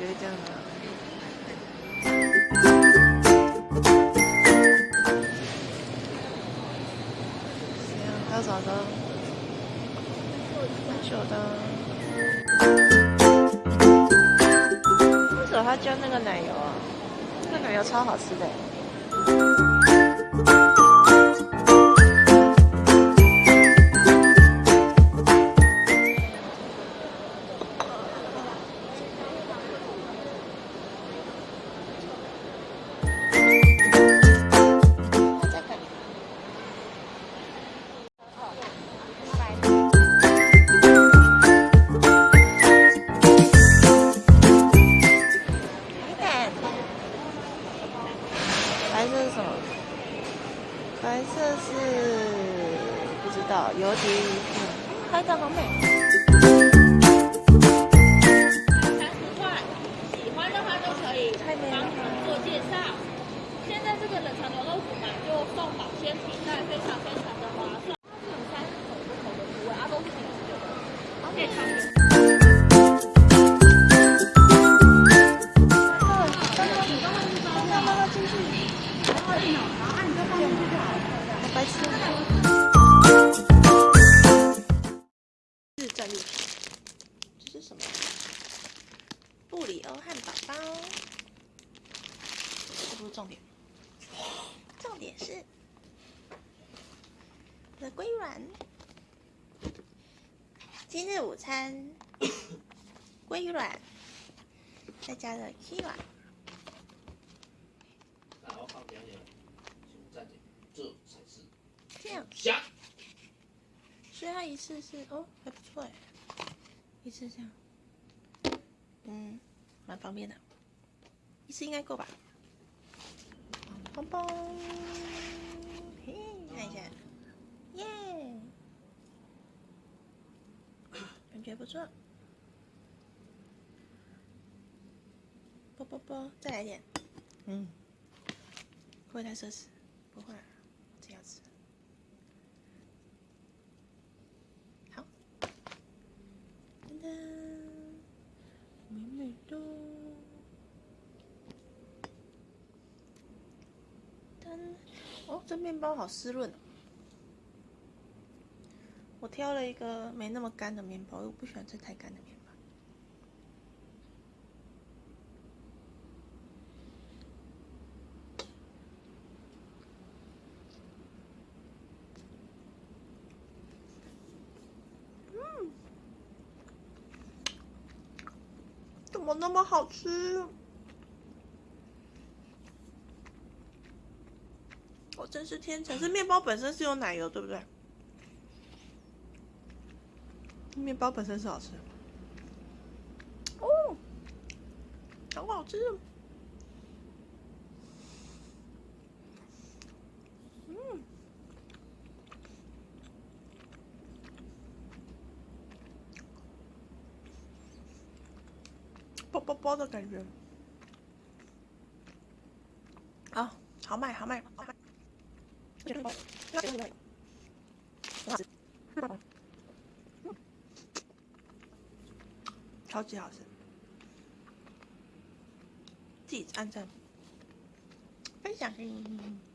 觉得这样子。行，到早的，蛮的。为什么他加那个奶油啊？那个奶油超好吃的。不知道，邮局拍照好美。日战利品，这是什么？布里欧汉堡包。这不是重点，重点是我的龟卵。今日午餐，龟卵，再加了 K 卵。然后放两点，请暂停，这才是这样，虾。所以它一次是哦，还不错哎，一次这样，嗯，蛮方便的，一次应该够吧？棒棒，嘿，看一下，耶，感觉不错，啵啵啵，再来一点，嗯，会不会太奢侈？不会，这样子。好，噔噔，美美的。噔，哦，这面包好湿润哦。我挑了一个没那么干的面包，我不喜欢吃太干的面包。嗯怎么那么好吃？真是天成！这面包本身是有奶油，对不对？面包本身是好吃。哦，好好吃！嗯，啵啵啵的感觉。啊，好卖，好卖，好卖超级好吃，自己按赞，分享给你。